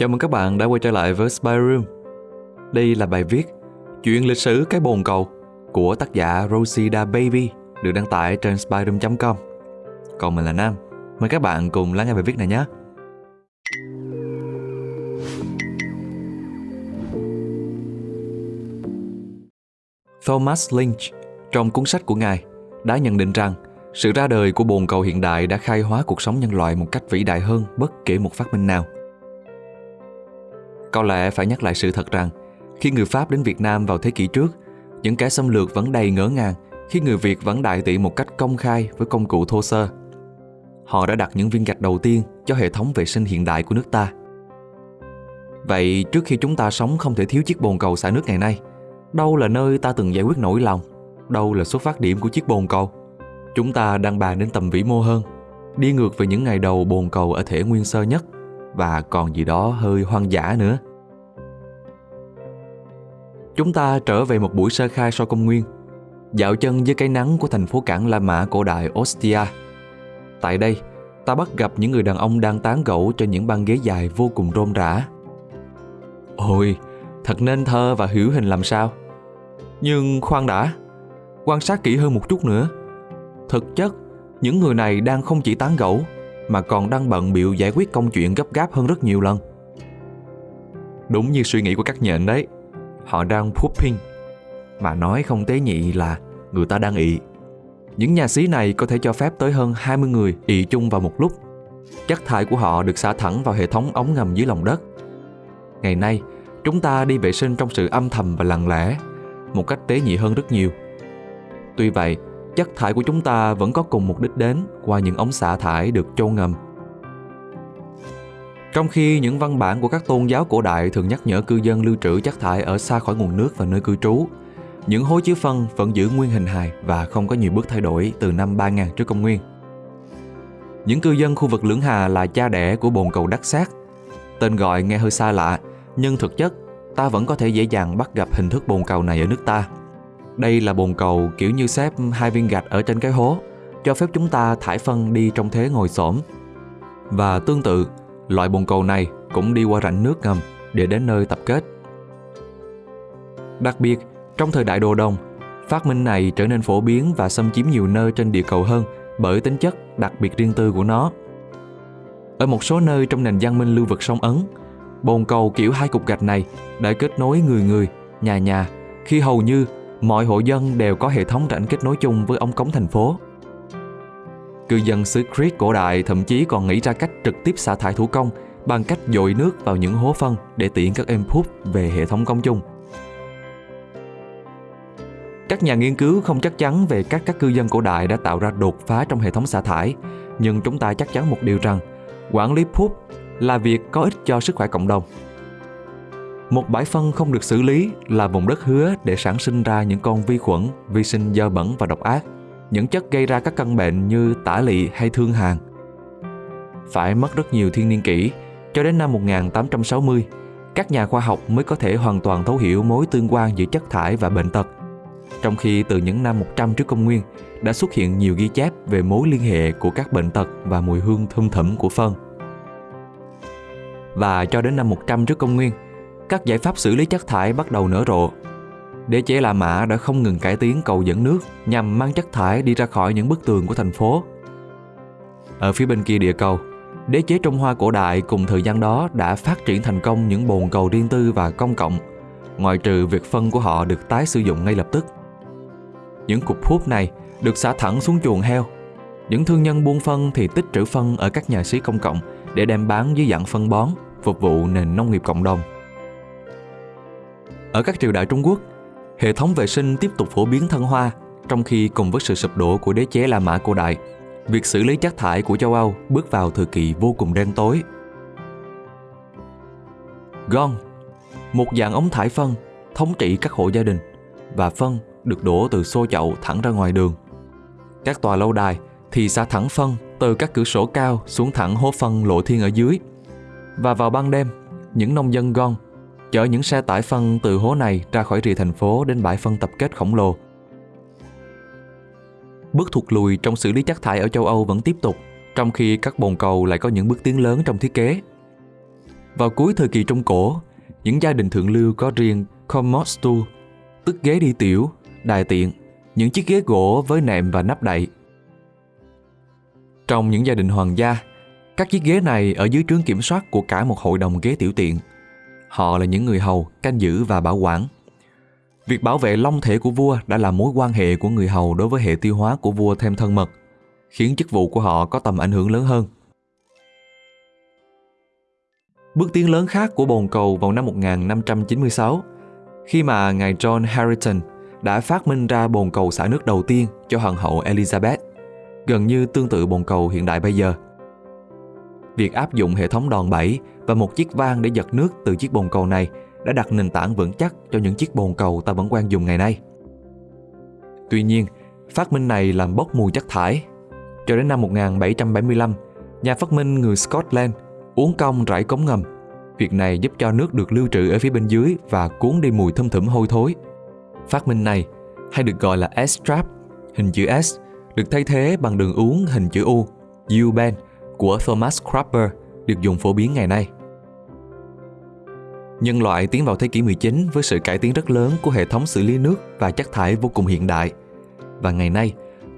Chào mừng các bạn đã quay trở lại với Spy Room. Đây là bài viết Chuyện lịch sử cái bồn cầu của tác giả Rosida Baby, được đăng tải trên spyroom.com. Còn mình là Nam. Mời các bạn cùng lắng nghe bài viết này nhé. Thomas Lynch, trong cuốn sách của ngài, đã nhận định rằng sự ra đời của bồn cầu hiện đại đã khai hóa cuộc sống nhân loại một cách vĩ đại hơn bất kể một phát minh nào. Có lẽ phải nhắc lại sự thật rằng, khi người Pháp đến Việt Nam vào thế kỷ trước, những kẻ xâm lược vẫn đầy ngỡ ngàng khi người Việt vẫn đại tỷ một cách công khai với công cụ thô sơ. Họ đã đặt những viên gạch đầu tiên cho hệ thống vệ sinh hiện đại của nước ta. Vậy trước khi chúng ta sống không thể thiếu chiếc bồn cầu xả nước ngày nay, đâu là nơi ta từng giải quyết nỗi lòng, đâu là xuất phát điểm của chiếc bồn cầu? Chúng ta đang bàn đến tầm vĩ mô hơn, đi ngược về những ngày đầu bồn cầu ở thể nguyên sơ nhất và còn gì đó hơi hoang dã nữa. Chúng ta trở về một buổi sơ khai sau công nguyên, dạo chân dưới cái nắng của thành phố cảng La Mã cổ đại Ostia. Tại đây, ta bắt gặp những người đàn ông đang tán gẫu trên những băng ghế dài vô cùng rôm rã. Ôi, thật nên thơ và hiểu hình làm sao. Nhưng khoan đã, quan sát kỹ hơn một chút nữa. Thực chất, những người này đang không chỉ tán gẫu mà còn đang bận biểu giải quyết công chuyện gấp gáp hơn rất nhiều lần. Đúng như suy nghĩ của các nhện đấy, họ đang pooping, mà nói không tế nhị là người ta đang ị. Những nhà xí này có thể cho phép tới hơn 20 người ị chung vào một lúc. Chất thải của họ được xả thẳng vào hệ thống ống ngầm dưới lòng đất. Ngày nay, chúng ta đi vệ sinh trong sự âm thầm và lặng lẽ, một cách tế nhị hơn rất nhiều. Tuy vậy, chất thải của chúng ta vẫn có cùng mục đích đến qua những ống xả thải được chôn ngầm. Trong khi những văn bản của các tôn giáo cổ đại thường nhắc nhở cư dân lưu trữ chất thải ở xa khỏi nguồn nước và nơi cư trú, những hố chứa phân vẫn giữ nguyên hình hài và không có nhiều bước thay đổi từ năm 3000 trước công nguyên. Những cư dân khu vực Lưỡng Hà là cha đẻ của bồn cầu đắc sát. Tên gọi nghe hơi xa lạ, nhưng thực chất ta vẫn có thể dễ dàng bắt gặp hình thức bồn cầu này ở nước ta. Đây là bồn cầu kiểu như xếp hai viên gạch ở trên cái hố, cho phép chúng ta thải phân đi trong thế ngồi xổm. Và tương tự, loại bồn cầu này cũng đi qua rãnh nước ngầm để đến nơi tập kết. Đặc biệt, trong thời đại đồ đồng, phát minh này trở nên phổ biến và xâm chiếm nhiều nơi trên địa cầu hơn bởi tính chất đặc biệt riêng tư của nó. Ở một số nơi trong nền văn minh lưu vực sông Ấn, bồn cầu kiểu hai cục gạch này đã kết nối người người, nhà nhà khi hầu như mọi hộ dân đều có hệ thống rãnh kết nối chung với ống cống thành phố. Cư dân xứ Crete cổ đại thậm chí còn nghĩ ra cách trực tiếp xả thải thủ công bằng cách dội nước vào những hố phân để tiện các em phút về hệ thống công chung. Các nhà nghiên cứu không chắc chắn về cách các cư dân cổ đại đã tạo ra đột phá trong hệ thống xả thải, nhưng chúng ta chắc chắn một điều rằng quản lý phút là việc có ích cho sức khỏe cộng đồng. Một bãi phân không được xử lý là vùng đất hứa để sản sinh ra những con vi khuẩn, vi sinh dơ bẩn và độc ác, những chất gây ra các căn bệnh như tả lị hay thương hàn. Phải mất rất nhiều thiên niên kỷ, cho đến năm 1860, các nhà khoa học mới có thể hoàn toàn thấu hiểu mối tương quan giữa chất thải và bệnh tật. Trong khi từ những năm 100 trước công nguyên đã xuất hiện nhiều ghi chép về mối liên hệ của các bệnh tật và mùi hương thơm thẫm của phân. Và cho đến năm 100 trước công nguyên, các giải pháp xử lý chất thải bắt đầu nở rộ. Đế chế La Mã đã không ngừng cải tiến cầu dẫn nước nhằm mang chất thải đi ra khỏi những bức tường của thành phố. Ở phía bên kia địa cầu, đế chế Trung Hoa cổ đại cùng thời gian đó đã phát triển thành công những bồn cầu riêng tư và công cộng, ngoại trừ việc phân của họ được tái sử dụng ngay lập tức. Những cục hút này được xả thẳng xuống chuồng heo. Những thương nhân buôn phân thì tích trữ phân ở các nhà xí công cộng để đem bán dưới dạng phân bón, phục vụ nền nông nghiệp cộng đồng. Ở các triều đại Trung Quốc, hệ thống vệ sinh tiếp tục phổ biến thân hoa, trong khi cùng với sự sụp đổ của đế chế La Mã cổ đại, việc xử lý chất thải của châu Âu bước vào thời kỳ vô cùng đen tối. Gong, một dạng ống thải phân, thống trị các hộ gia đình, và phân được đổ từ xô chậu thẳng ra ngoài đường. Các tòa lâu đài thì xả thẳng phân từ các cửa sổ cao xuống thẳng hố phân lộ thiên ở dưới. Và vào ban đêm, những nông dân Gong chở những xe tải phân từ hố này ra khỏi rìa thành phố đến bãi phân tập kết khổng lồ. Bước thụt lùi trong xử lý chất thải ở châu Âu vẫn tiếp tục, trong khi các bồn cầu lại có những bước tiến lớn trong thiết kế. Vào cuối thời kỳ Trung Cổ, những gia đình thượng lưu có riêng commode stool, tức ghế đi tiểu, đài tiện, những chiếc ghế gỗ với nệm và nắp đậy. Trong những gia đình hoàng gia, các chiếc ghế này ở dưới trướng kiểm soát của cả một hội đồng ghế tiểu tiện. Họ là những người hầu, canh giữ và bảo quản. Việc bảo vệ long thể của vua đã làm mối quan hệ của người hầu đối với hệ tiêu hóa của vua thêm thân mật, khiến chức vụ của họ có tầm ảnh hưởng lớn hơn. Bước tiến lớn khác của bồn cầu vào năm 1596, khi mà ngài John Harrington đã phát minh ra bồn cầu xả nước đầu tiên cho hoàng hậu Elizabeth, gần như tương tự bồn cầu hiện đại bây giờ. Việc áp dụng hệ thống đòn bẩy và một chiếc van để giật nước từ chiếc bồn cầu này đã đặt nền tảng vững chắc cho những chiếc bồn cầu ta vẫn quen dùng ngày nay. Tuy nhiên, phát minh này làm bốc mùi chất thải. Cho đến năm 1775, nhà phát minh người Scotland uống cong rải cống ngầm. Việc này giúp cho nước được lưu trữ ở phía bên dưới và cuốn đi mùi thum thủm hôi thối. Phát minh này, hay được gọi là S-trap, hình chữ S, được thay thế bằng đường uống hình chữ U, U-bend của Thomas Crapper được dùng phổ biến ngày nay. Nhân loại tiến vào thế kỷ 19 với sự cải tiến rất lớn của hệ thống xử lý nước và chất thải vô cùng hiện đại. Và ngày nay,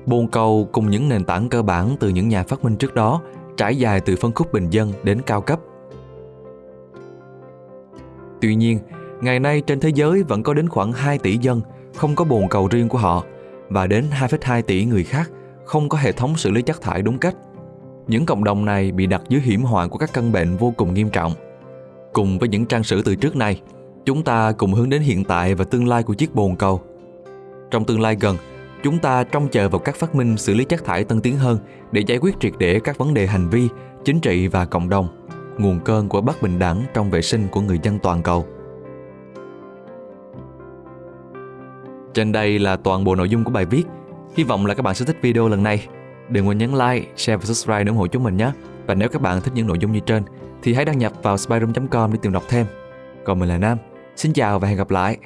bồn cầu cùng những nền tảng cơ bản từ những nhà phát minh trước đó trải dài từ phân khúc bình dân đến cao cấp. Tuy nhiên, ngày nay trên thế giới vẫn có đến khoảng 2 tỷ dân không có bồn cầu riêng của họ và đến 2,2 tỷ người khác không có hệ thống xử lý chất thải đúng cách. Những cộng đồng này bị đặt dưới hiểm họa của các căn bệnh vô cùng nghiêm trọng. Cùng với những trang sử từ trước này, chúng ta cùng hướng đến hiện tại và tương lai của chiếc bồn cầu. Trong tương lai gần, chúng ta trông chờ vào các phát minh xử lý chất thải tân tiến hơn để giải quyết triệt để các vấn đề hành vi, chính trị và cộng đồng, nguồn cơn của bất bình đẳng trong vệ sinh của người dân toàn cầu. Trên đây là toàn bộ nội dung của bài viết. Hy vọng là các bạn sẽ thích video lần này. Đừng quên nhấn like, share và subscribe để ủng hộ chúng mình nhé. Và nếu các bạn thích những nội dung như trên thì hãy đăng nhập vào spyroom.com để tìm đọc thêm. Còn mình là Nam. Xin chào và hẹn gặp lại.